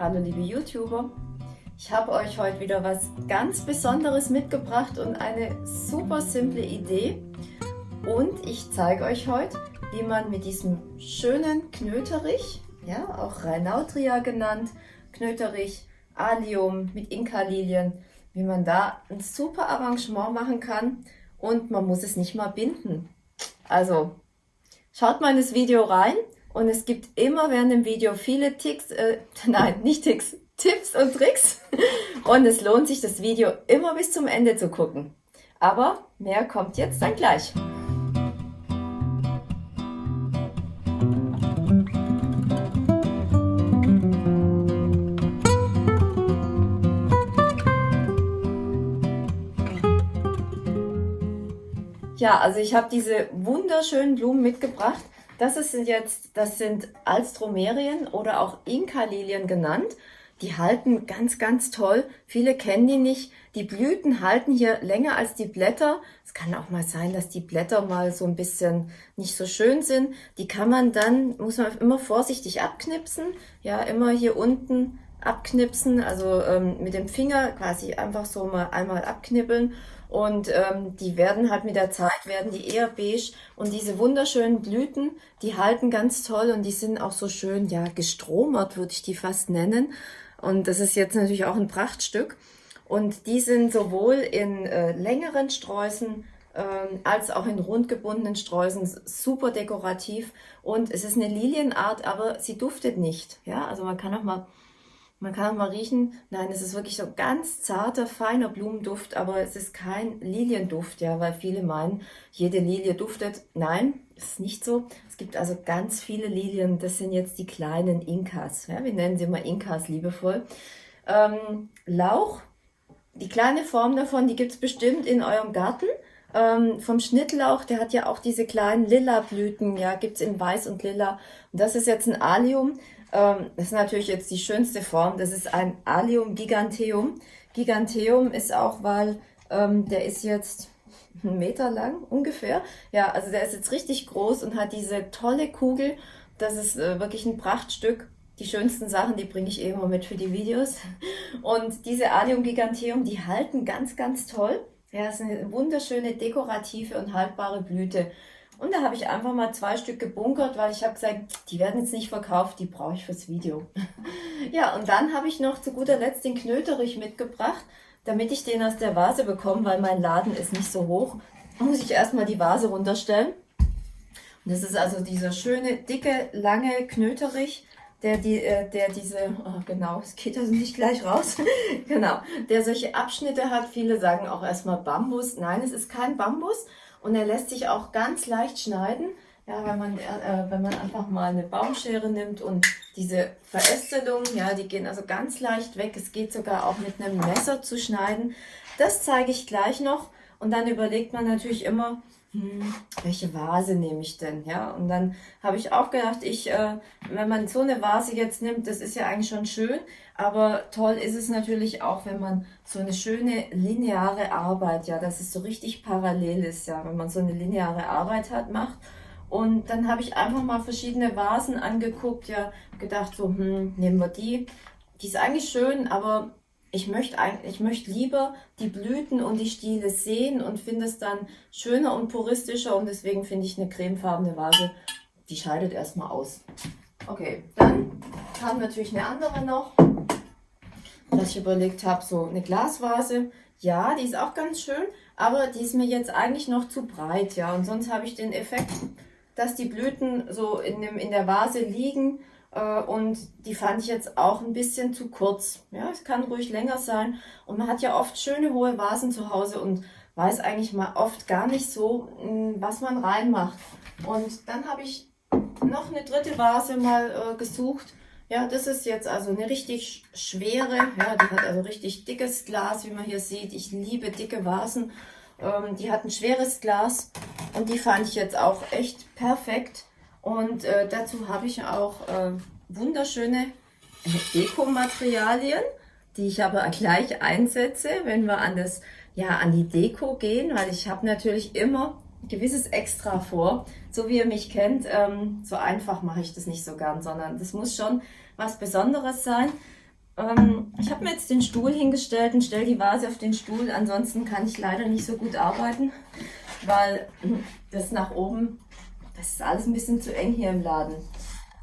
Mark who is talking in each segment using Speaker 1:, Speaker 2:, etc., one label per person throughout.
Speaker 1: Hallo liebe YouTuber! Ich habe euch heute wieder was ganz Besonderes mitgebracht und eine super simple Idee. Und ich zeige euch heute, wie man mit diesem schönen Knöterich, ja auch Rhinautria genannt, Knöterich, Allium mit Inka-Lilien, wie man da ein super Arrangement machen kann und man muss es nicht mal binden. Also schaut mal in das Video rein und es gibt immer während dem Video viele Ticks, äh, nein, nicht Ticks, Tipps und Tricks. Und es lohnt sich, das Video immer bis zum Ende zu gucken. Aber mehr kommt jetzt dann gleich. Ja, also ich habe diese wunderschönen Blumen mitgebracht. Das sind jetzt, das sind Alstromerien oder auch Inka-Lilien genannt. Die halten ganz, ganz toll. Viele kennen die nicht. Die Blüten halten hier länger als die Blätter. Es kann auch mal sein, dass die Blätter mal so ein bisschen nicht so schön sind. Die kann man dann, muss man immer vorsichtig abknipsen. Ja, immer hier unten abknipsen, also ähm, mit dem Finger quasi einfach so mal einmal abknibbeln und ähm, die werden halt mit der Zeit, werden die eher beige. Und diese wunderschönen Blüten, die halten ganz toll und die sind auch so schön, ja, gestromert würde ich die fast nennen. Und das ist jetzt natürlich auch ein Prachtstück. Und die sind sowohl in äh, längeren Sträußen ähm, als auch in rundgebundenen Sträußen super dekorativ. Und es ist eine Lilienart, aber sie duftet nicht, ja, also man kann auch mal man kann auch mal riechen, nein, es ist wirklich so ganz zarter, feiner Blumenduft, aber es ist kein Lilienduft, ja, weil viele meinen, jede Lilie duftet. Nein, ist nicht so. Es gibt also ganz viele Lilien, das sind jetzt die kleinen Inkas. Ja, wir nennen sie immer Inkas liebevoll. Ähm, Lauch, die kleine Form davon, die gibt es bestimmt in eurem Garten. Ähm, vom Schnittlauch, der hat ja auch diese kleinen lila Blüten, ja, gibt es in weiß und lila. Und das ist jetzt ein Allium. Ähm, das ist natürlich jetzt die schönste Form. Das ist ein Allium giganteum. Giganteum ist auch, weil ähm, der ist jetzt einen Meter lang ungefähr. Ja, also der ist jetzt richtig groß und hat diese tolle Kugel. Das ist äh, wirklich ein Prachtstück. Die schönsten Sachen, die bringe ich eh immer mit für die Videos. Und diese Allium giganteum, die halten ganz, ganz toll. Ja, ist eine wunderschöne dekorative und haltbare Blüte. Und da habe ich einfach mal zwei Stück gebunkert, weil ich habe gesagt, die werden jetzt nicht verkauft, die brauche ich fürs Video. ja, und dann habe ich noch zu guter Letzt den Knöterich mitgebracht, damit ich den aus der Vase bekomme, weil mein Laden ist nicht so hoch. Muss ich erstmal die Vase runterstellen. Und das ist also dieser schöne, dicke, lange Knöterich, der, die, äh, der diese, oh genau, es geht also nicht gleich raus, genau, der solche Abschnitte hat. Viele sagen auch erstmal Bambus. Nein, es ist kein Bambus, und er lässt sich auch ganz leicht schneiden. Ja, wenn man, äh, wenn man einfach mal eine Baumschere nimmt und diese Verästelungen, ja, die gehen also ganz leicht weg. Es geht sogar auch mit einem Messer zu schneiden. Das zeige ich gleich noch. Und dann überlegt man natürlich immer, hm, welche Vase nehme ich denn? Ja, und dann habe ich auch gedacht, ich, äh, wenn man so eine Vase jetzt nimmt, das ist ja eigentlich schon schön, aber toll ist es natürlich auch, wenn man so eine schöne lineare Arbeit, ja, dass es so richtig parallel ist, ja, wenn man so eine lineare Arbeit hat, macht. Und dann habe ich einfach mal verschiedene Vasen angeguckt, ja, gedacht so, hm, nehmen wir die. Die ist eigentlich schön, aber ich möchte, eigentlich, ich möchte lieber die Blüten und die Stiele sehen und finde es dann schöner und puristischer und deswegen finde ich eine cremefarbene Vase, die scheidet erstmal aus. Okay, dann kam natürlich eine andere noch, dass ich überlegt habe, so eine Glasvase. Ja, die ist auch ganz schön, aber die ist mir jetzt eigentlich noch zu breit, ja. Und sonst habe ich den Effekt, dass die Blüten so in, dem, in der Vase liegen und die fand ich jetzt auch ein bisschen zu kurz. Ja, es kann ruhig länger sein. Und man hat ja oft schöne hohe Vasen zu Hause und weiß eigentlich mal oft gar nicht so, hm, was man reinmacht. Und dann habe ich noch eine dritte Vase mal äh, gesucht. Ja, das ist jetzt also eine richtig schwere, ja, die hat also richtig dickes Glas, wie man hier sieht. Ich liebe dicke Vasen. Ähm, die hat ein schweres Glas und die fand ich jetzt auch echt perfekt. Und äh, dazu habe ich auch äh, wunderschöne Dekomaterialien, die ich aber gleich einsetze, wenn wir an, das, ja, an die Deko gehen, weil ich habe natürlich immer ein gewisses Extra vor. So wie ihr mich kennt, ähm, so einfach mache ich das nicht so gern, sondern das muss schon was Besonderes sein. Ähm, ich habe mir jetzt den Stuhl hingestellt und stelle die Vase auf den Stuhl. Ansonsten kann ich leider nicht so gut arbeiten, weil das nach oben, das ist alles ein bisschen zu eng hier im Laden.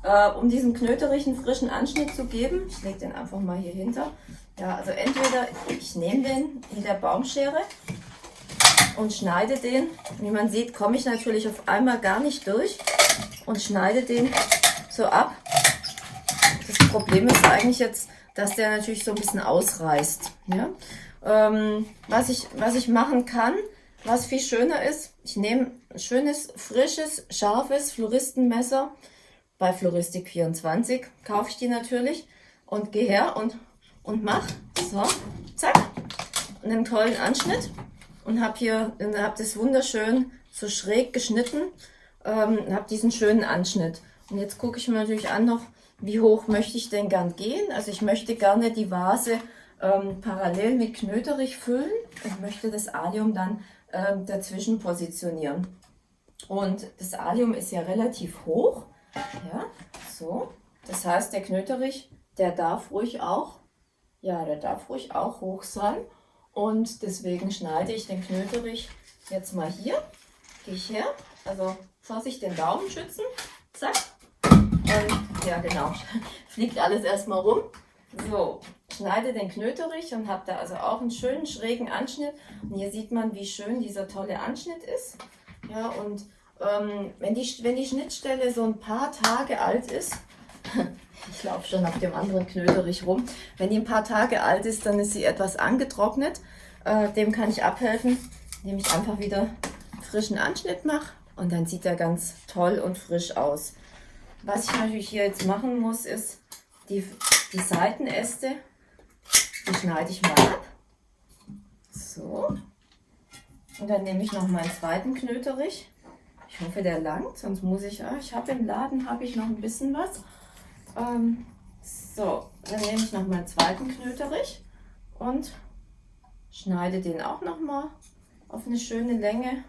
Speaker 1: Äh, um diesen Knöterich einen frischen Anschnitt zu geben, ich lege den einfach mal hier hinter. Ja, also entweder ich nehme den mit der Baumschere und schneide den. Wie man sieht, komme ich natürlich auf einmal gar nicht durch und schneide den so ab. Das Problem ist eigentlich jetzt, dass der natürlich so ein bisschen ausreißt. Ja? Ähm, was, ich, was ich machen kann, was viel schöner ist, ich nehme ein schönes, frisches, scharfes Floristenmesser. Bei Floristik 24 kaufe ich die natürlich und gehe her und, und mache so, zack, einen tollen Anschnitt und habe hier, habe das wunderschön so schräg geschnitten, ähm, habe diesen schönen Anschnitt. Und jetzt gucke ich mir natürlich an noch, wie hoch möchte ich denn gern gehen. Also ich möchte gerne die Vase ähm, parallel mit Knöterich füllen und möchte das Alium dann ähm, dazwischen positionieren. Und das Alium ist ja relativ hoch. Ja, so. Das heißt, der Knöterich, der darf ruhig auch, ja, der darf ruhig auch hoch sein. Und deswegen schneide ich den Knöterich jetzt mal hier. Gehe ich her. Also Vorsicht, den Daumen schützen. Zack. Und ja, genau. Fliegt alles erstmal rum. So, schneide den Knöterich und habe da also auch einen schönen schrägen Anschnitt. Und hier sieht man, wie schön dieser tolle Anschnitt ist. Ja, und ähm, wenn, die, wenn die Schnittstelle so ein paar Tage alt ist, ich laufe schon auf dem anderen Knöterich rum, wenn die ein paar Tage alt ist, dann ist sie etwas angetrocknet. Äh, dem kann ich abhelfen, indem ich einfach wieder frischen Anschnitt mache und dann sieht er ganz toll und frisch aus. Was ich natürlich hier jetzt machen muss, ist die, die Seitenäste, die schneide ich mal ab. So. Und dann nehme ich noch meinen zweiten Knöterich. Ich hoffe, der langt, sonst muss ich, ah, ich habe im Laden habe ich noch ein bisschen was. Ähm, so, dann nehme ich noch meinen zweiten Knöterich und schneide den auch noch mal auf eine schöne Länge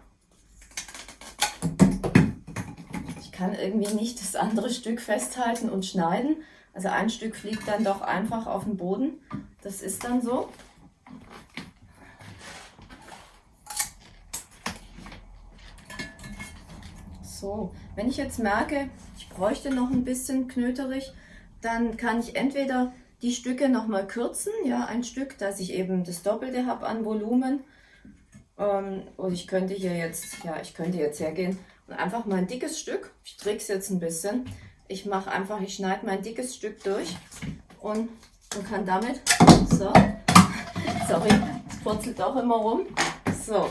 Speaker 1: kann irgendwie nicht das andere Stück festhalten und schneiden. Also ein Stück fliegt dann doch einfach auf den Boden. Das ist dann so. So, wenn ich jetzt merke, ich bräuchte noch ein bisschen Knöterich, dann kann ich entweder die Stücke noch mal kürzen, ja, ein Stück, dass ich eben das Doppelte habe an Volumen. Ähm, und ich könnte hier jetzt, ja, ich könnte jetzt hergehen einfach mal ein dickes Stück. Ich es jetzt ein bisschen. Ich mache einfach, ich schneide mein dickes Stück durch und, und kann damit, so, sorry, es purzelt auch immer rum, so,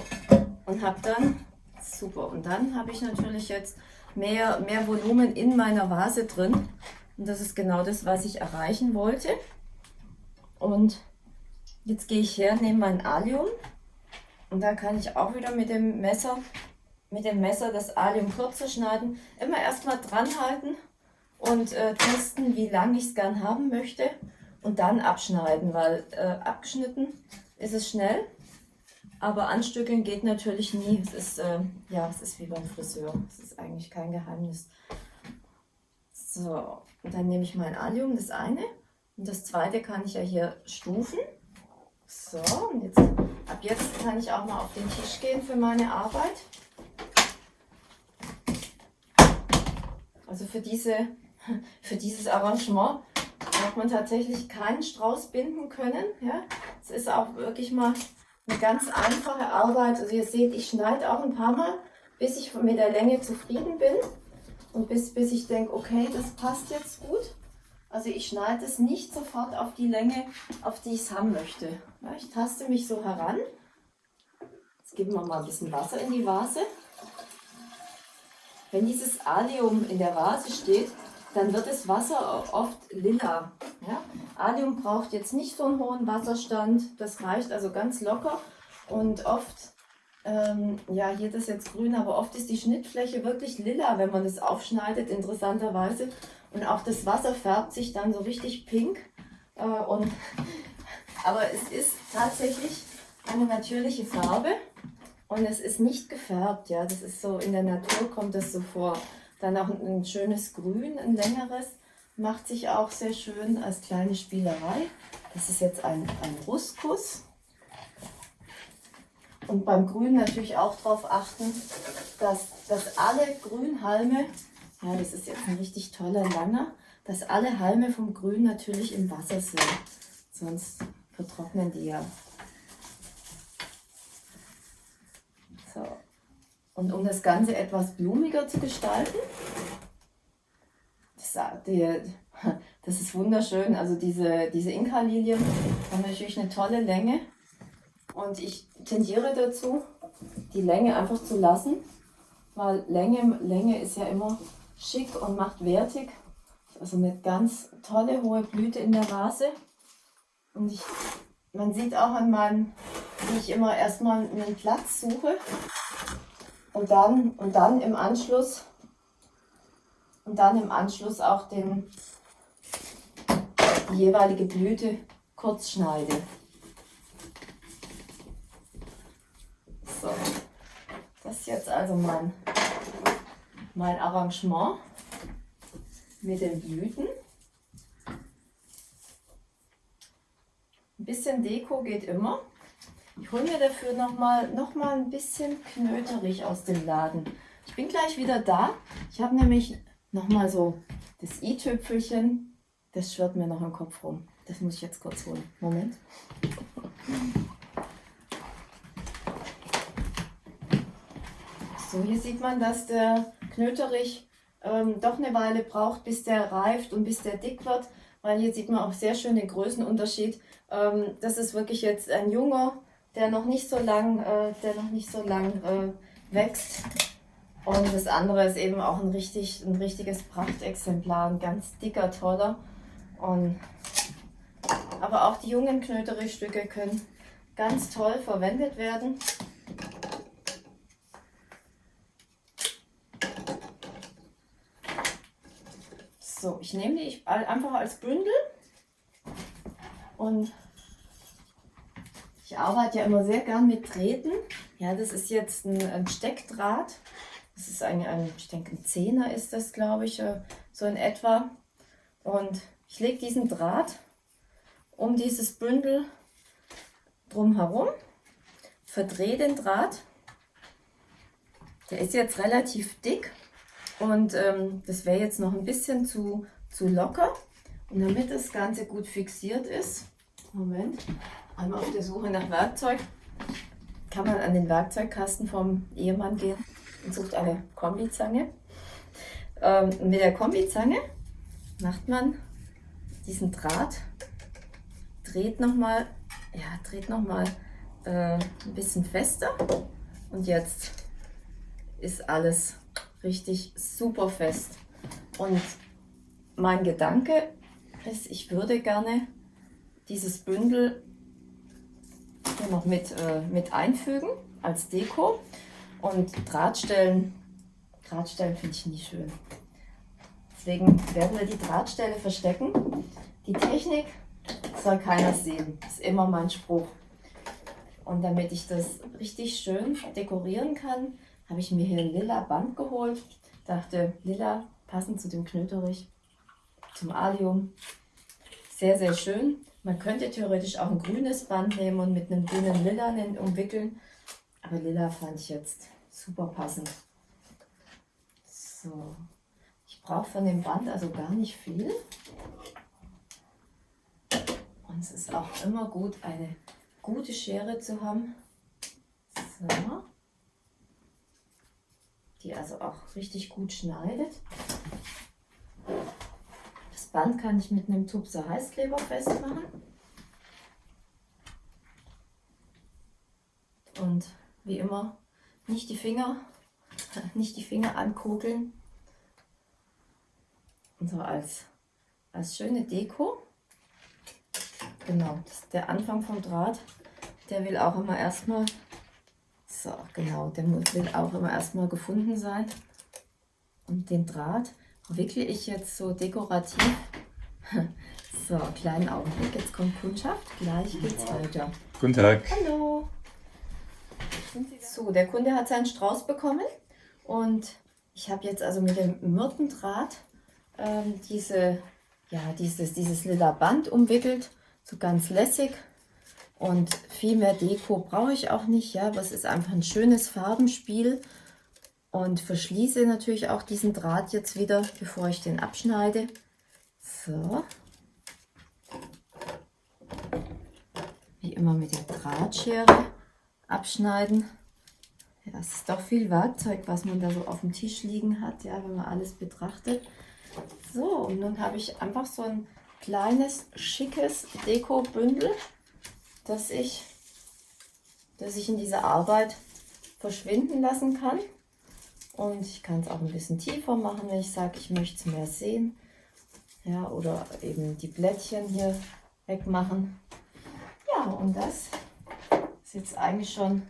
Speaker 1: und habe dann, super, und dann habe ich natürlich jetzt mehr, mehr Volumen in meiner Vase drin. Und das ist genau das, was ich erreichen wollte. Und jetzt gehe ich her, nehme mein Alium und da kann ich auch wieder mit dem Messer mit dem Messer das Alium kürzer schneiden. Immer erstmal dran halten und äh, testen, wie lang ich es gern haben möchte und dann abschneiden, weil äh, abgeschnitten ist es schnell, aber anstückeln geht natürlich nie. Es ist, äh, ja, es ist wie beim Friseur. Es ist eigentlich kein Geheimnis. So, und dann nehme ich mein Alium, das eine. Und das zweite kann ich ja hier stufen. So, und jetzt, ab jetzt kann ich auch mal auf den Tisch gehen für meine Arbeit. Also für, diese, für dieses Arrangement hat man tatsächlich keinen Strauß binden können. Ja? Es ist auch wirklich mal eine ganz einfache Arbeit. Also ihr seht, ich schneide auch ein paar Mal, bis ich mit der Länge zufrieden bin und bis, bis ich denke, okay, das passt jetzt gut. Also ich schneide es nicht sofort auf die Länge, auf die ich es haben möchte. Ja, ich taste mich so heran. Jetzt geben wir mal ein bisschen Wasser in die Vase. Wenn dieses Alium in der Vase steht, dann wird das Wasser oft lila. Ja? Alium braucht jetzt nicht so einen hohen Wasserstand, das reicht also ganz locker und oft, ähm, ja hier das jetzt grün, aber oft ist die Schnittfläche wirklich lila, wenn man das aufschneidet, interessanterweise. Und auch das Wasser färbt sich dann so richtig pink. Äh, und, aber es ist tatsächlich eine natürliche Farbe. Und es ist nicht gefärbt, ja, das ist so, in der Natur kommt das so vor. Dann auch ein, schönes Grün, ein längeres. macht sich auch sehr schön als kleine Spielerei. Das ist jetzt ein, ein Ruskus. Und beim Grün natürlich auch darauf achten, dass, dass alle Grünhalme, ja das ist jetzt ein richtig toller langer, dass alle Halme vom Grün natürlich im Wasser sind. Sonst vertrocknen die ja. So. Und um das Ganze etwas blumiger zu gestalten, das, die, das ist wunderschön. Also diese, diese Inka-Lilien haben natürlich eine tolle Länge. Und ich tendiere dazu, die Länge einfach zu lassen, weil Länge, Länge ist ja immer schick und macht wertig. Also eine ganz tolle hohe Blüte in der Vase. Und ich, man sieht auch an meinem, wie ich immer erstmal einen Platz suche und dann, und dann im Anschluss und dann im Anschluss auch den, die jeweilige Blüte kurz schneide. So, das ist jetzt also mein, mein Arrangement mit den Blüten. Ein bisschen Deko geht immer. Ich hole mir dafür nochmal noch mal ein bisschen knöterig aus dem Laden. Ich bin gleich wieder da. Ich habe nämlich nochmal so das i-Tüpfelchen. Das schwirrt mir noch im Kopf rum. Das muss ich jetzt kurz holen. Moment. So, hier sieht man, dass der Knöterich ähm, doch eine Weile braucht, bis der reift und bis der dick wird, weil hier sieht man auch sehr schön den Größenunterschied. Ähm, das ist wirklich jetzt ein junger, der noch nicht so lang, äh, der noch nicht so lang äh, wächst. Und das andere ist eben auch ein, richtig, ein richtiges Prachtexemplar, ein ganz dicker, toller. Und, aber auch die jungen Knöterichstücke können ganz toll verwendet werden. So, ich nehme die einfach als Bündel und ich arbeite ja immer sehr gern mit Drähten. Ja, das ist jetzt ein, ein Steckdraht. Das ist ein, ein, ich denke, ein Zehner ist das, glaube ich, äh, so in etwa. Und ich lege diesen Draht um dieses Bündel drumherum, verdrehe den Draht. Der ist jetzt relativ dick und ähm, das wäre jetzt noch ein bisschen zu, zu locker. Und damit das Ganze gut fixiert ist, Moment, einmal auf der Suche nach Werkzeug, kann man an den Werkzeugkasten vom Ehemann gehen und sucht eine Kombizange. Ähm, mit der Kombizange macht man diesen Draht, dreht nochmal, ja, dreht äh, ein bisschen fester und jetzt ist alles richtig super fest. Und mein Gedanke ist, ich würde gerne dieses Bündel hier noch mit, äh, mit einfügen als Deko. Und Drahtstellen, Drahtstellen finde ich nie schön. Deswegen werden wir die Drahtstelle verstecken. Die Technik soll keiner sehen. Ist immer mein Spruch. Und damit ich das richtig schön dekorieren kann, habe ich mir hier ein lila Band geholt. Dachte, lila passend zu dem Knöterich, zum Alium. Sehr, sehr schön. Man könnte theoretisch auch ein grünes Band nehmen und mit einem grünen Lila umwickeln. Aber lila fand ich jetzt super passend. So, ich brauche von dem Band also gar nicht viel. Und es ist auch immer gut, eine gute Schere zu haben. So die also auch richtig gut schneidet. Das Band kann ich mit einem Tupser Heißkleber festmachen. Und wie immer nicht die Finger, nicht die Finger ankugeln. Und so als, als schöne Deko. Genau, der Anfang vom Draht, der will auch immer erstmal so, genau, der will auch immer erstmal gefunden sein. Und den Draht wickle ich jetzt so dekorativ. So, kleinen Augenblick, jetzt kommt Kundschaft, gleich geht's weiter.
Speaker 2: Guten Tag.
Speaker 1: Hallo. So, der Kunde hat seinen Strauß bekommen und ich habe jetzt also mit dem Myrtendraht ähm, diese, ja, dieses, dieses lila Band umwickelt, so ganz lässig. Und viel mehr Deko brauche ich auch nicht, ja, aber es ist einfach ein schönes Farbenspiel. Und verschließe natürlich auch diesen Draht jetzt wieder, bevor ich den abschneide. So. Wie immer mit der Drahtschere abschneiden. Ja, es ist doch viel Werkzeug, was man da so auf dem Tisch liegen hat, ja, wenn man alles betrachtet. So, und nun habe ich einfach so ein kleines, schickes Deko-Bündel, das ich, das ich in dieser Arbeit verschwinden lassen kann. Und ich kann es auch ein bisschen tiefer machen, wenn ich sage, ich möchte es mehr sehen. Ja, oder eben die Blättchen hier wegmachen. Ja, und das ist jetzt eigentlich schon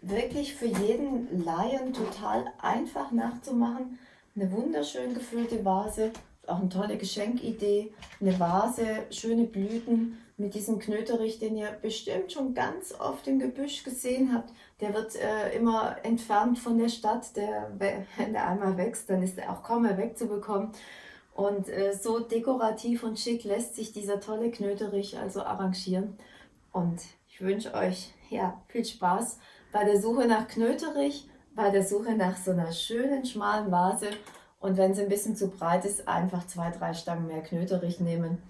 Speaker 1: wirklich für jeden Laien total einfach nachzumachen. Eine wunderschön gefüllte Vase, auch eine tolle Geschenkidee. Eine Vase, schöne Blüten mit diesem Knöterich, den ihr bestimmt schon ganz oft im Gebüsch gesehen habt. Der wird äh, immer entfernt von der Stadt. Der, wenn der einmal wächst, dann ist er auch kaum mehr wegzubekommen. Und äh, so dekorativ und schick lässt sich dieser tolle Knöterich also arrangieren. Und ich wünsche euch ja, viel Spaß bei der Suche nach Knöterich, bei der Suche nach so einer schönen, schmalen Vase. Und wenn sie ein bisschen zu breit ist, einfach zwei, drei Stangen mehr Knöterich nehmen.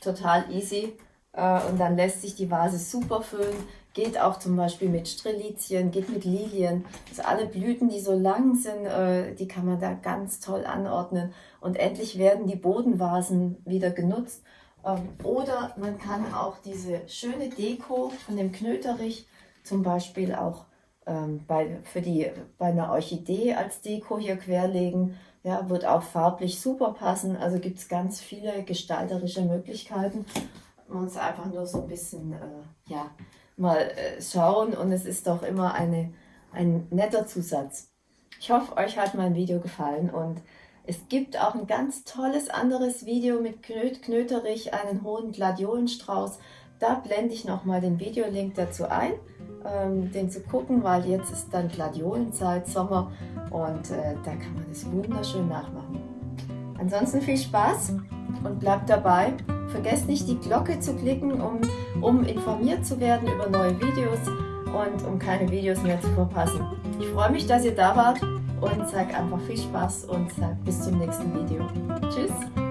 Speaker 1: Total easy. Äh, und dann lässt sich die Vase super füllen. Geht auch zum Beispiel mit Strelizien, geht mit Lilien. Also alle Blüten, die so lang sind, äh, die kann man da ganz toll anordnen. Und endlich werden die Bodenvasen wieder genutzt. Ähm, oder man kann auch diese schöne Deko von dem Knöterich zum Beispiel auch ähm, bei, für die, bei einer Orchidee als Deko hier querlegen. Ja, wird auch farblich super passen. Also gibt es ganz viele gestalterische Möglichkeiten muss einfach nur so ein bisschen äh, ja, mal äh, schauen und es ist doch immer eine, ein netter Zusatz. Ich hoffe, euch hat mein Video gefallen und es gibt auch ein ganz tolles anderes Video mit Knöt Knöterich, einen hohen Gladiolenstrauß. Da blende ich nochmal den Videolink dazu ein, ähm, den zu gucken, weil jetzt ist dann Gladiolenzeit, Sommer und äh, da kann man das wunderschön nachmachen. Ansonsten viel Spaß und bleibt dabei. Vergesst nicht die Glocke zu klicken, um, um informiert zu werden über neue Videos und um keine Videos mehr zu verpassen. Ich freue mich, dass ihr da wart und sage einfach viel Spaß und sage bis zum nächsten Video. Tschüss!